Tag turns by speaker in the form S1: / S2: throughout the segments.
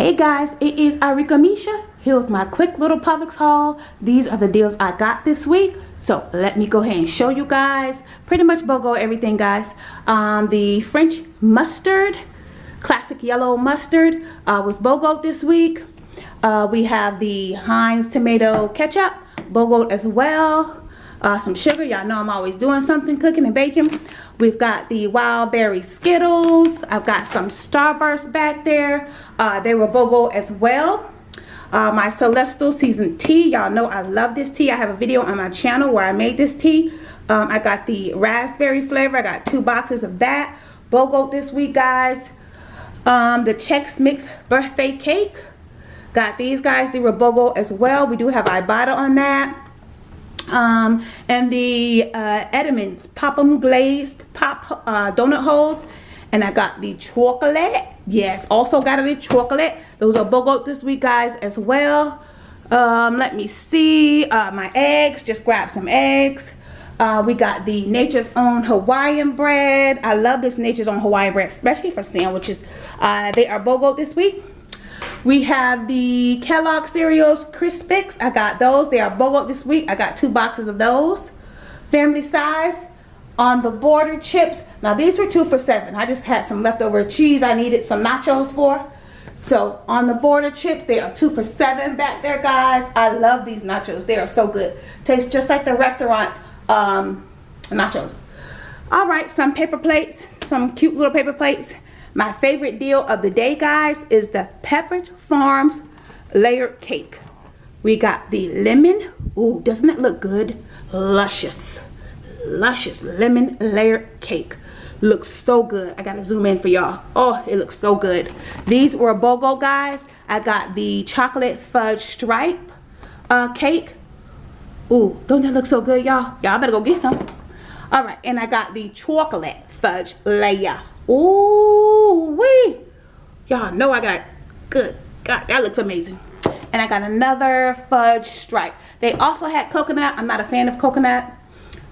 S1: Hey guys, it is Arika Misha here with my quick little Publix haul. These are the deals I got this week. So let me go ahead and show you guys. Pretty much BOGO everything guys. Um, the French mustard, classic yellow mustard uh, was BOGO this week. Uh, we have the Heinz tomato ketchup, BOGO as well uh, some sugar. Y'all know I'm always doing something, cooking and baking. We've got the Wild Berry Skittles. I've got some Starburst back there. Uh, they were BOGO as well. Uh, my Celestial Seasoned Tea. Y'all know I love this tea. I have a video on my channel where I made this tea. Um, I got the raspberry flavor. I got two boxes of that. BOGO this week, guys. Um, the Chex Mix birthday cake. Got these guys. They were BOGO as well. We do have Ibotta on that um, and the uh, Entenmann's Pop'em Glazed Pop uh, Donut Holes. And I got the chocolate. Yes, also got the chocolate. Those are BOGO this week, guys, as well. Um, let me see. Uh, my eggs. Just grab some eggs. Uh, we got the Nature's Own Hawaiian bread. I love this Nature's Own Hawaiian bread, especially for sandwiches. Uh, they are BOGO this week. We have the Kellogg cereals Crispix. I got those. They are BOGO this week. I got two boxes of those. Family size. On the border chips. Now these were two for seven. I just had some leftover cheese I needed some nachos for. So on the border chips, they are two for seven back there, guys. I love these nachos. They are so good. Tastes just like the restaurant um, nachos. All right, some paper plates, some cute little paper plates. My favorite deal of the day, guys, is the Pepperidge Farms layered cake. We got the lemon. Ooh, doesn't that look good? Luscious, luscious lemon layered cake. Looks so good. I gotta zoom in for y'all. Oh, it looks so good. These were a BOGO, guys. I got the chocolate fudge stripe uh, cake. Ooh, don't that look so good, y'all? Y'all better go get some. All right, and I got the chocolate fudge layer. Ooh, wee. Y'all know I got good. God, that looks amazing. And I got another fudge stripe. They also had coconut. I'm not a fan of coconut.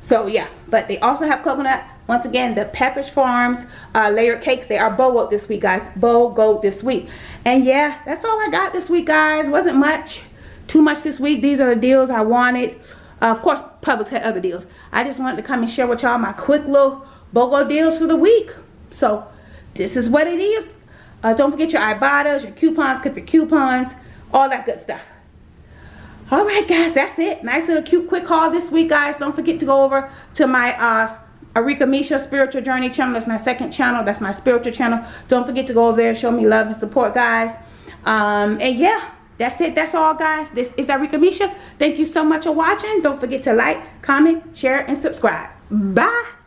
S1: So yeah, but they also have coconut. Once again, the Pepperidge Farms uh, layered cakes, they are BOGO this week, guys. BOGO this week. And yeah, that's all I got this week, guys. Wasn't much. Too much this week. These are the deals I wanted. Uh, of course, Publix had other deals. I just wanted to come and share with y'all my quick little BOGO deals for the week. So this is what it is. Uh, don't forget your Ibotta's, your coupons, clip your coupons, all that good stuff. All right, guys, that's it. Nice little cute quick haul this week, guys. Don't forget to go over to my uh, Arika Misha Spiritual Journey channel. That's my second channel. That's my spiritual channel. Don't forget to go over there, show me love and support, guys. Um, and yeah, that's it. That's all, guys. This is Arika Misha. Thank you so much for watching. Don't forget to like, comment, share, and subscribe. Bye.